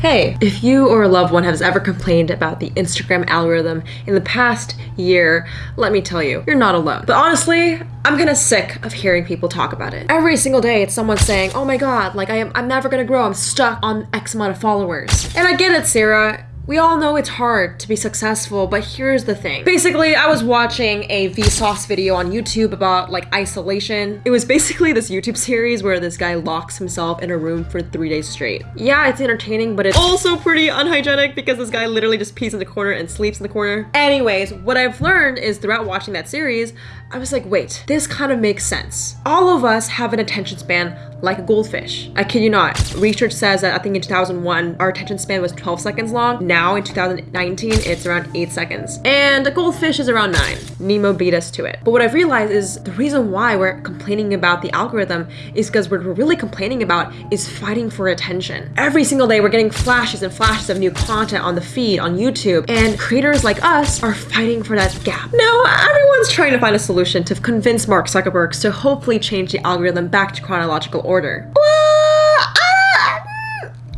Hey, if you or a loved one has ever complained about the Instagram algorithm in the past year, let me tell you, you're not alone. But honestly, I'm kind of sick of hearing people talk about it. Every single day, it's someone saying, oh my god, like I am, I'm never gonna grow, I'm stuck on X amount of followers. And I get it, Sarah, we all know it's hard to be successful, but here's the thing. Basically, I was watching a Vsauce video on YouTube about like isolation. It was basically this YouTube series where this guy locks himself in a room for three days straight. Yeah, it's entertaining, but it's also pretty unhygienic because this guy literally just pees in the corner and sleeps in the corner. Anyways, what I've learned is throughout watching that series, I was like, wait, this kind of makes sense. All of us have an attention span like a goldfish. I kid you not. Research says that I think in 2001, our attention span was 12 seconds long. Now in 2019, it's around 8 seconds. And a goldfish is around 9. Nemo beat us to it. But what I've realized is the reason why we're complaining about the algorithm is because what we're really complaining about is fighting for attention. Every single day, we're getting flashes and flashes of new content on the feed, on YouTube, and creators like us are fighting for that gap. Now, everyone's trying to find a solution to convince Mark Zuckerberg to hopefully change the algorithm back to chronological order.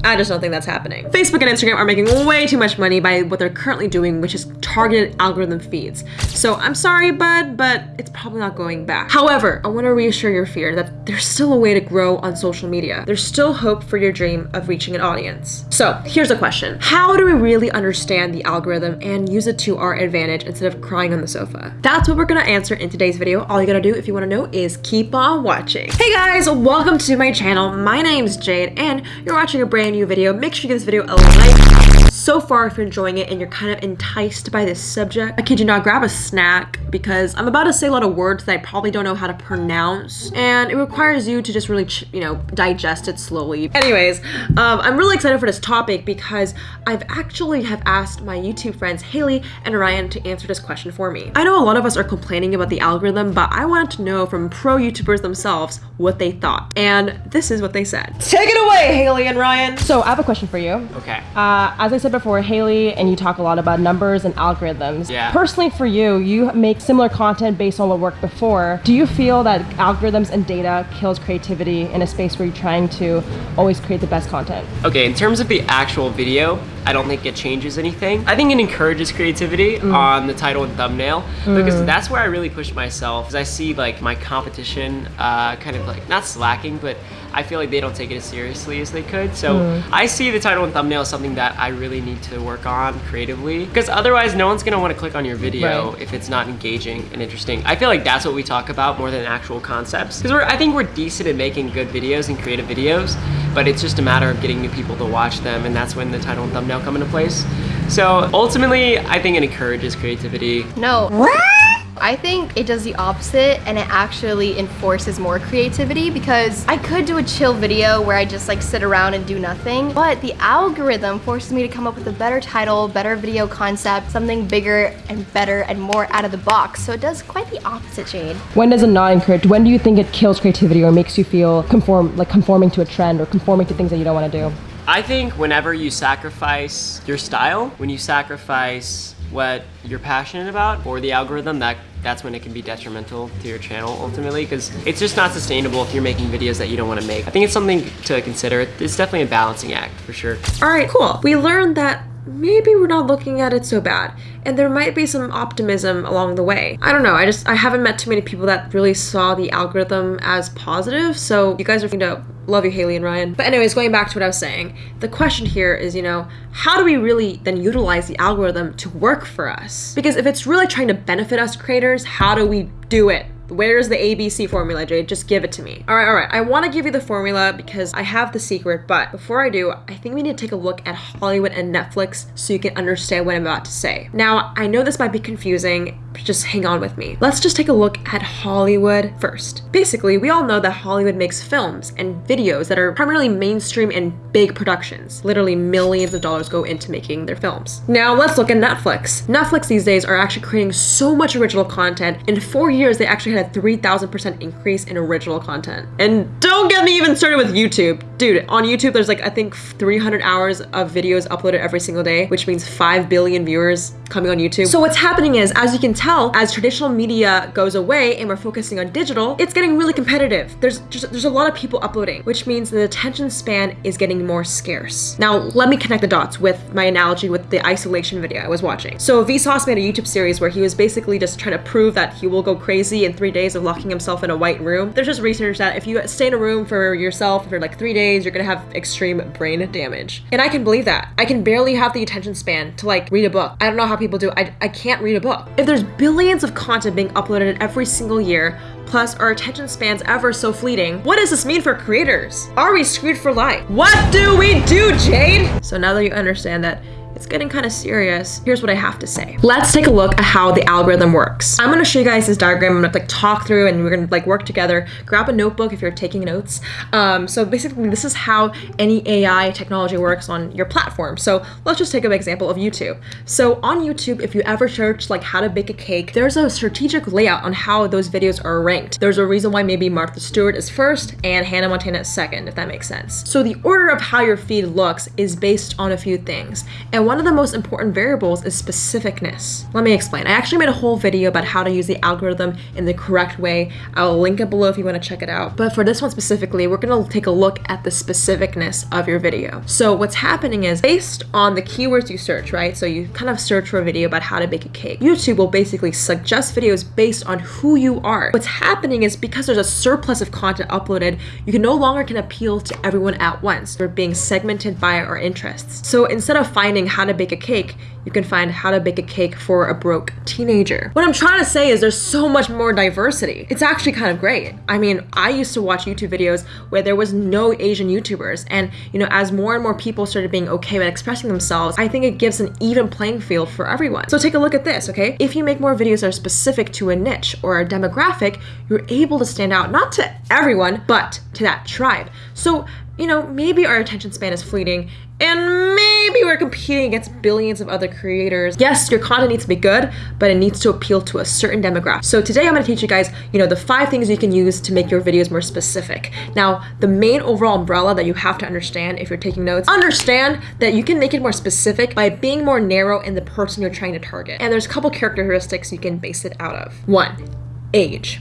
I just don't think that's happening. Facebook and Instagram are making way too much money by what they're currently doing, which is targeted algorithm feeds. So I'm sorry, bud, but it's probably not going back. However, I want to reassure your fear that there's still a way to grow on social media. There's still hope for your dream of reaching an audience. So here's a question. How do we really understand the algorithm and use it to our advantage instead of crying on the sofa? That's what we're gonna answer in today's video. All you gotta do if you wanna know is keep on watching. Hey guys, welcome to my channel. My name's Jade and you're watching a brand brand new video, make sure you give this video a like. So far, if you're enjoying it and you're kind of enticed by this subject, I kid you not, grab a snack because I'm about to say a lot of words that I probably don't know how to pronounce and it requires you to just really, you know, digest it slowly. Anyways, um, I'm really excited for this topic because I've actually have asked my YouTube friends Haley and Ryan to answer this question for me. I know a lot of us are complaining about the algorithm, but I wanted to know from pro YouTubers themselves what they thought. And this is what they said. Take it away, Haley and Ryan. So I have a question for you. Okay. Uh, as I said before, Haley and you talk a lot about numbers and algorithms. Yeah. Personally for you, you make similar content based on what worked before. Do you feel that algorithms and data kills creativity in a space where you're trying to always create the best content? Okay, in terms of the actual video, I don't think it changes anything. I think it encourages creativity mm. on the title and thumbnail mm. because that's where I really push myself because I see like my competition uh, kind of like not slacking, but I feel like they don't take it as seriously as they could. So mm. I see the title and thumbnail as something that I really need to work on creatively because otherwise no one's gonna want to click on your video right. if it's not engaging and interesting. I feel like that's what we talk about more than actual concepts because I think we're decent at making good videos and creative videos, but it's just a matter of getting new people to watch them and that's when the title and thumbnail come into place. So ultimately, I think it encourages creativity. No. What? I think it does the opposite and it actually enforces more creativity because I could do a chill video where I just like sit around and do nothing, but the algorithm forces me to come up with a better title, better video concept, something bigger and better and more out of the box. So it does quite the opposite, Jade. When does it not encourage? When do you think it kills creativity or makes you feel conform, like conforming to a trend or conforming to things that you don't want to do? I think whenever you sacrifice your style, when you sacrifice what you're passionate about or the algorithm, that that's when it can be detrimental to your channel ultimately because it's just not sustainable if you're making videos that you don't want to make. I think it's something to consider. It's definitely a balancing act for sure. All right, cool. We learned that maybe we're not looking at it so bad and there might be some optimism along the way. I don't know, I just I haven't met too many people that really saw the algorithm as positive, so you guys are going to love you Haley and Ryan. But anyways, going back to what I was saying, the question here is, you know, how do we really then utilize the algorithm to work for us? Because if it's really trying to benefit us creators, how do we do it? Where's the ABC formula, Jade? Just give it to me. All right, all right. I want to give you the formula because I have the secret, but before I do, I think we need to take a look at Hollywood and Netflix so you can understand what I'm about to say. Now, I know this might be confusing, just hang on with me. Let's just take a look at Hollywood first. Basically, we all know that Hollywood makes films and videos that are primarily mainstream and big productions. Literally millions of dollars go into making their films. Now let's look at Netflix. Netflix these days are actually creating so much original content. In four years, they actually had had a 3000% increase in original content. And don't get me even started with YouTube. Dude, on YouTube, there's like, I think 300 hours of videos uploaded every single day, which means 5 billion viewers coming on YouTube. So what's happening is, as you can tell, as traditional media goes away and we're focusing on digital, it's getting really competitive. There's just, there's a lot of people uploading, which means the attention span is getting more scarce. Now, let me connect the dots with my analogy with the isolation video I was watching. So Vsauce made a YouTube series where he was basically just trying to prove that he will go crazy in three days of locking himself in a white room. There's just research that if you stay in a room for yourself for like three days, you're gonna have extreme brain damage. And I can believe that. I can barely have the attention span to like read a book. I don't know how people do. I, I can't read a book. If there's billions of content being uploaded every single year, plus our attention spans ever so fleeting, what does this mean for creators? Are we screwed for life? What do we do, Jade? So now that you understand that it's getting kind of serious. Here's what I have to say. Let's take a look at how the algorithm works. I'm gonna show you guys this diagram. I'm gonna like talk through and we're gonna like work together. Grab a notebook if you're taking notes. Um, so basically this is how any AI technology works on your platform. So let's just take an example of YouTube. So on YouTube, if you ever search like how to bake a cake, there's a strategic layout on how those videos are ranked. There's a reason why maybe Martha Stewart is first and Hannah Montana is second, if that makes sense. So the order of how your feed looks is based on a few things. And one of the most important variables is specificness. Let me explain. I actually made a whole video about how to use the algorithm in the correct way. I'll link it below if you want to check it out. But for this one specifically, we're going to take a look at the specificness of your video. So what's happening is based on the keywords you search, right? So you kind of search for a video about how to bake a cake. YouTube will basically suggest videos based on who you are. What's happening is because there's a surplus of content uploaded, you can no longer can appeal to everyone at once. We're being segmented by our interests. So instead of finding how to bake a cake, you can find how to bake a cake for a broke teenager. What I'm trying to say is there's so much more diversity. It's actually kind of great. I mean, I used to watch YouTube videos where there was no Asian YouTubers. And, you know, as more and more people started being okay with expressing themselves, I think it gives an even playing field for everyone. So take a look at this, okay? If you make more videos that are specific to a niche or a demographic, you're able to stand out, not to everyone, but to that tribe. So you know, maybe our attention span is fleeting and maybe we're competing against billions of other creators. Yes, your content needs to be good, but it needs to appeal to a certain demographic. So today I'm gonna teach you guys, you know, the five things you can use to make your videos more specific. Now, the main overall umbrella that you have to understand if you're taking notes, understand that you can make it more specific by being more narrow in the person you're trying to target. And there's a couple characteristics you can base it out of. One, age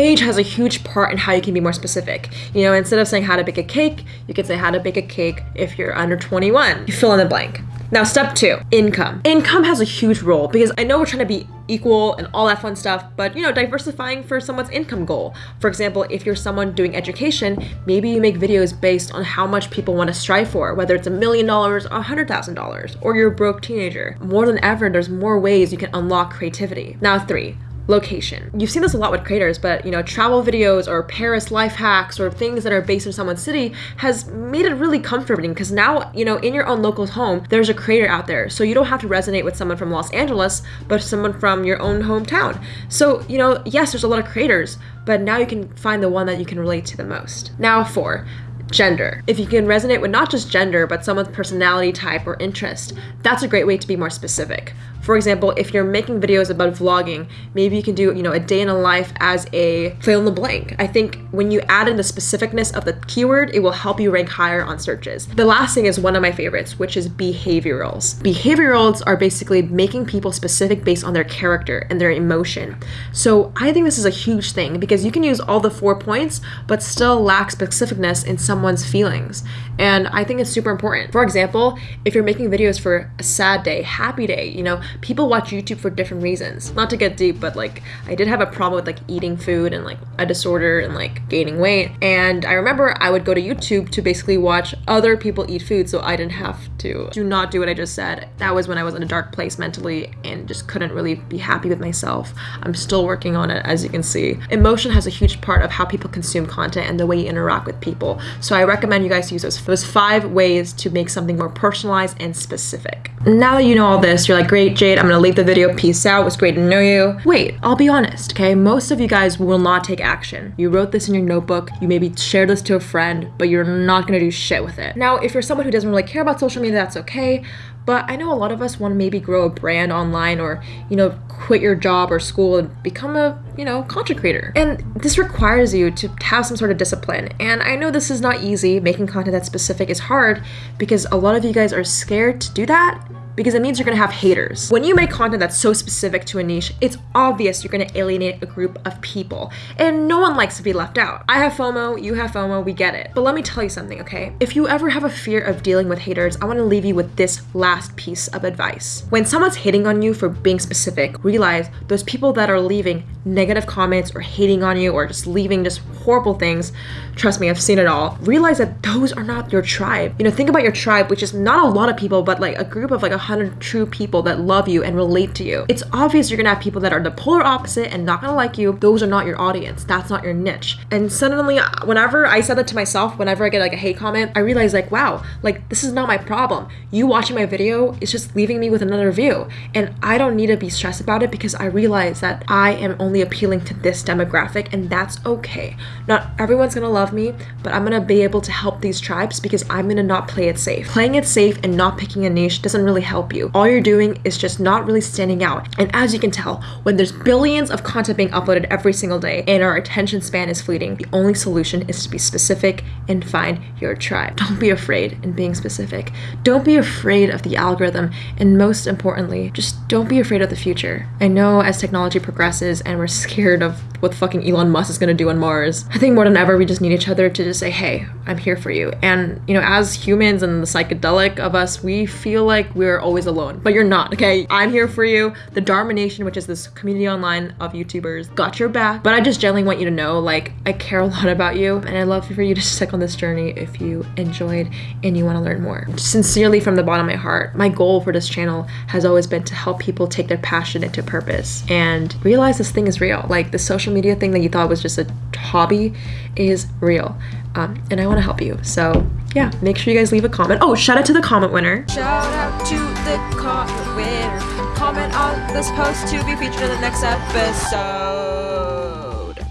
age has a huge part in how you can be more specific. You know, instead of saying how to bake a cake, you could say how to bake a cake if you're under 21. You fill in the blank. Now, step two, income. Income has a huge role because I know we're trying to be equal and all that fun stuff, but you know, diversifying for someone's income goal. For example, if you're someone doing education, maybe you make videos based on how much people want to strive for, whether it's a million dollars, or a hundred thousand dollars, or you're a broke teenager. More than ever, there's more ways you can unlock creativity. Now, three, location. You've seen this a lot with creators, but you know, travel videos or Paris life hacks or things that are based in someone's city has made it really comforting because now, you know, in your own local home, there's a creator out there. So you don't have to resonate with someone from Los Angeles, but someone from your own hometown. So, you know, yes, there's a lot of creators, but now you can find the one that you can relate to the most. Now, four, gender. If you can resonate with not just gender, but someone's personality type or interest, that's a great way to be more specific. For example, if you're making videos about vlogging, maybe you can do, you know, a day in a life as a fill in the blank. I think when you add in the specificness of the keyword, it will help you rank higher on searches. The last thing is one of my favorites, which is behaviorals. Behaviorals are basically making people specific based on their character and their emotion. So I think this is a huge thing because you can use all the four points, but still lack specificness in someone's feelings. And I think it's super important. For example, if you're making videos for a sad day, happy day, you know, people watch YouTube for different reasons. Not to get deep, but like I did have a problem with like eating food and like a disorder and like gaining weight. And I remember I would go to YouTube to basically watch other people eat food so I didn't have to do not do what I just said. That was when I was in a dark place mentally and just couldn't really be happy with myself. I'm still working on it as you can see. Emotion has a huge part of how people consume content and the way you interact with people. So I recommend you guys use those, those five ways to make something more personalized and specific. Now that you know all this, you're like, great, Jade. I'm gonna leave the video. Peace out. It was great to know you. Wait, I'll be honest, okay? Most of you guys will not take action. You wrote this in your notebook. You maybe shared this to a friend, but you're not gonna do shit with it. Now, if you're someone who doesn't really care about social media, that's okay. But I know a lot of us want to maybe grow a brand online or, you know, quit your job or school and become a, you know, content creator. And this requires you to have some sort of discipline. And I know this is not easy. Making content that's specific is hard because a lot of you guys are scared to do that because it means you're gonna have haters. When you make content that's so specific to a niche, it's obvious you're gonna alienate a group of people, and no one likes to be left out. I have FOMO, you have FOMO, we get it. But let me tell you something, okay? If you ever have a fear of dealing with haters, I wanna leave you with this last piece of advice. When someone's hating on you for being specific, realize those people that are leaving negative comments or hating on you or just leaving just horrible things, trust me, I've seen it all. Realize that those are not your tribe. You know, think about your tribe, which is not a lot of people, but like a group of like a 100 true people that love you and relate to you. It's obvious you're gonna have people that are the polar opposite and not gonna like you. Those are not your audience. That's not your niche. And suddenly, whenever I said that to myself, whenever I get like a hate comment, I realize like, wow, like this is not my problem. You watching my video is just leaving me with another view. And I don't need to be stressed about it because I realize that I am only appealing to this demographic and that's okay. Not everyone's gonna love me, but I'm gonna be able to help these tribes because I'm gonna not play it safe. Playing it safe and not picking a niche doesn't really help you. All you're doing is just not really standing out. And as you can tell, when there's billions of content being uploaded every single day and our attention span is fleeting, the only solution is to be specific and find your tribe. Don't be afraid in being specific. Don't be afraid of the algorithm. And most importantly, just don't be afraid of the future. I know as technology progresses and we're scared of what fucking Elon Musk is gonna do on Mars, I think more than ever we just need each other to just say, hey, I'm here for you. And, you know, as humans and the psychedelic of us, we feel like we're always alone, but you're not, okay? I'm here for you. The Dharma Nation, which is this community online of YouTubers, got your back. But I just generally want you to know, like, I care a lot about you and I love for you to stick on this journey if you enjoyed and you want to learn more. Sincerely from the bottom of my heart, my goal for this channel has always been to help people take their passion into purpose and realize this thing is real. Like the social media thing that you thought was just a hobby is real. Um, and I want to help you. So yeah, make sure you guys leave a comment. Oh, shout out to the comment winner. Shout out to the comment winner. Comment on this post to be featured in the next episode.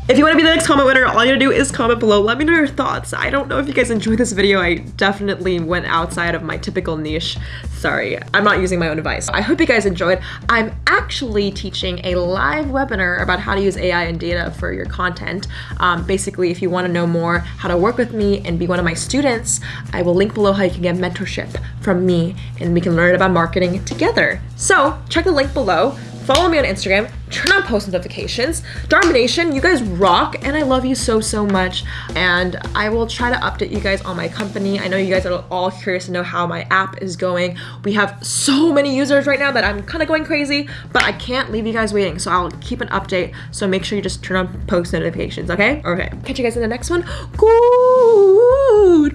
If you want to be the next comment winner, all you gotta do is comment below. Let me know your thoughts. I don't know if you guys enjoyed this video. I definitely went outside of my typical niche. Sorry, I'm not using my own advice. I hope you guys enjoyed. I'm actually teaching a live webinar about how to use AI and data for your content. Um, basically, if you want to know more how to work with me and be one of my students, I will link below how you can get mentorship from me and we can learn about marketing together. So check the link below. Follow me on Instagram, turn on post notifications. Dharma Nation, you guys rock, and I love you so, so much. And I will try to update you guys on my company. I know you guys are all curious to know how my app is going. We have so many users right now that I'm kind of going crazy, but I can't leave you guys waiting. So I'll keep an update. So make sure you just turn on post notifications, okay? Okay. Catch you guys in the next one. Cool.